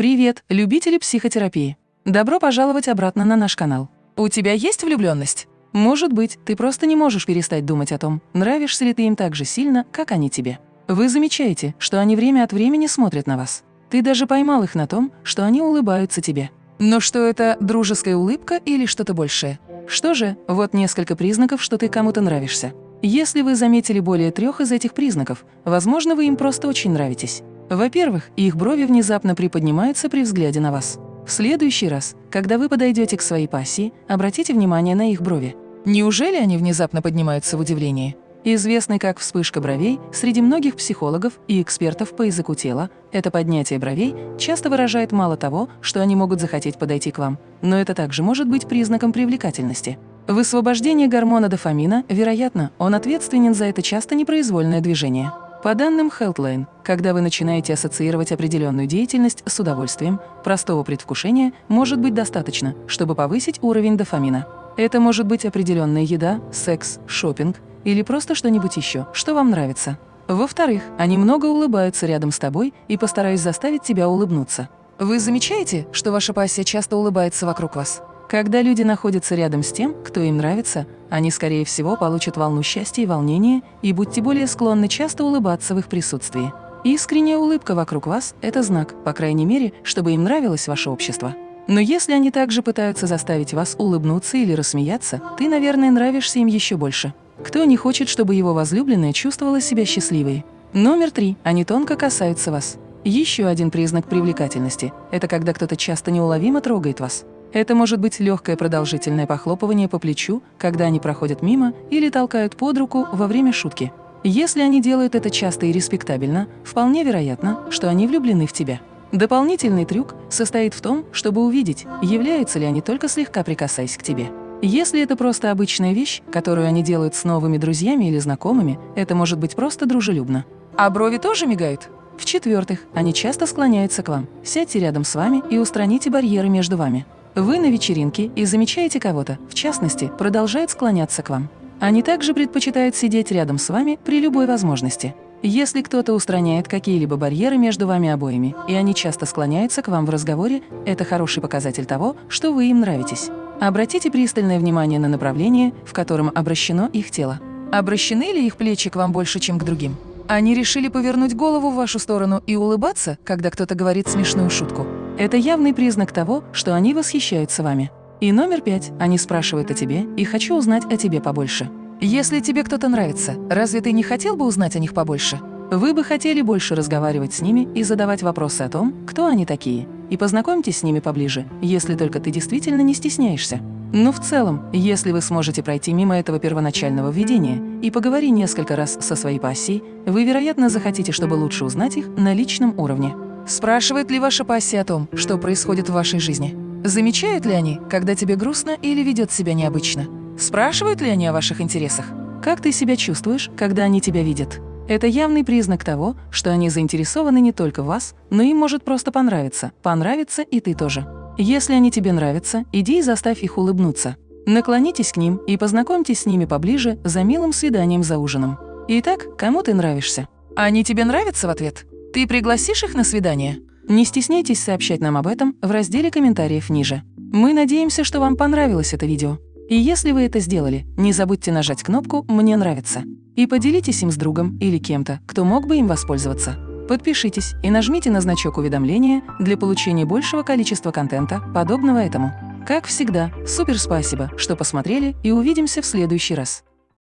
Привет, любители психотерапии! Добро пожаловать обратно на наш канал. У тебя есть влюбленность? Может быть, ты просто не можешь перестать думать о том, нравишься ли ты им так же сильно, как они тебе. Вы замечаете, что они время от времени смотрят на вас. Ты даже поймал их на том, что они улыбаются тебе. Но что это, дружеская улыбка или что-то большее? Что же, вот несколько признаков, что ты кому-то нравишься. Если вы заметили более трех из этих признаков, возможно, вы им просто очень нравитесь. Во-первых, их брови внезапно приподнимаются при взгляде на вас. В следующий раз, когда вы подойдете к своей пассии, обратите внимание на их брови. Неужели они внезапно поднимаются в удивлении? Известный как вспышка бровей среди многих психологов и экспертов по языку тела, это поднятие бровей часто выражает мало того, что они могут захотеть подойти к вам, но это также может быть признаком привлекательности. Высвобождение гормона дофамина, вероятно, он ответственен за это часто непроизвольное движение. По данным Healthline, когда вы начинаете ассоциировать определенную деятельность с удовольствием, простого предвкушения может быть достаточно, чтобы повысить уровень дофамина. Это может быть определенная еда, секс, шопинг или просто что-нибудь еще, что вам нравится. Во-вторых, они много улыбаются рядом с тобой и постараюсь заставить тебя улыбнуться. Вы замечаете, что ваша пассия часто улыбается вокруг вас? Когда люди находятся рядом с тем, кто им нравится, они, скорее всего, получат волну счастья и волнения, и будьте более склонны часто улыбаться в их присутствии. Искренняя улыбка вокруг вас – это знак, по крайней мере, чтобы им нравилось ваше общество. Но если они также пытаются заставить вас улыбнуться или рассмеяться, ты, наверное, нравишься им еще больше. Кто не хочет, чтобы его возлюбленная чувствовала себя счастливой? Номер три. Они тонко касаются вас. Еще один признак привлекательности – это когда кто-то часто неуловимо трогает вас. Это может быть легкое продолжительное похлопывание по плечу, когда они проходят мимо или толкают под руку во время шутки. Если они делают это часто и респектабельно, вполне вероятно, что они влюблены в тебя. Дополнительный трюк состоит в том, чтобы увидеть, являются ли они только слегка прикасаясь к тебе. Если это просто обычная вещь, которую они делают с новыми друзьями или знакомыми, это может быть просто дружелюбно. А брови тоже мигают? В-четвертых, они часто склоняются к вам. Сядьте рядом с вами и устраните барьеры между вами. Вы на вечеринке и замечаете кого-то, в частности, продолжает склоняться к вам. Они также предпочитают сидеть рядом с вами при любой возможности. Если кто-то устраняет какие-либо барьеры между вами обоими, и они часто склоняются к вам в разговоре, это хороший показатель того, что вы им нравитесь. Обратите пристальное внимание на направление, в котором обращено их тело. Обращены ли их плечи к вам больше, чем к другим? Они решили повернуть голову в вашу сторону и улыбаться, когда кто-то говорит смешную шутку. Это явный признак того, что они восхищаются вами. И номер пять. Они спрашивают о тебе и хочу узнать о тебе побольше. Если тебе кто-то нравится, разве ты не хотел бы узнать о них побольше? Вы бы хотели больше разговаривать с ними и задавать вопросы о том, кто они такие. И познакомьтесь с ними поближе, если только ты действительно не стесняешься. Но в целом, если вы сможете пройти мимо этого первоначального введения и поговорить несколько раз со своей пассией, вы, вероятно, захотите, чтобы лучше узнать их на личном уровне. Спрашивает ли ваша пассия о том, что происходит в вашей жизни? Замечают ли они, когда тебе грустно или ведет себя необычно? Спрашивают ли они о ваших интересах? Как ты себя чувствуешь, когда они тебя видят? Это явный признак того, что они заинтересованы не только в вас, но им может просто понравиться, понравится и ты тоже. Если они тебе нравятся, иди и заставь их улыбнуться. Наклонитесь к ним и познакомьтесь с ними поближе за милым свиданием за ужином. Итак, кому ты нравишься? Они тебе нравятся в ответ? Ты пригласишь их на свидание? Не стесняйтесь сообщать нам об этом в разделе комментариев ниже. Мы надеемся, что вам понравилось это видео. И если вы это сделали, не забудьте нажать кнопку «Мне нравится» и поделитесь им с другом или кем-то, кто мог бы им воспользоваться. Подпишитесь и нажмите на значок уведомления для получения большего количества контента, подобного этому. Как всегда, супер спасибо, что посмотрели и увидимся в следующий раз.